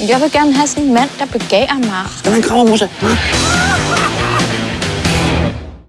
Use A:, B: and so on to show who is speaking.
A: Jeg vil gerne have sådan en mand, der begærer mig.
B: Skal man en krammermusse?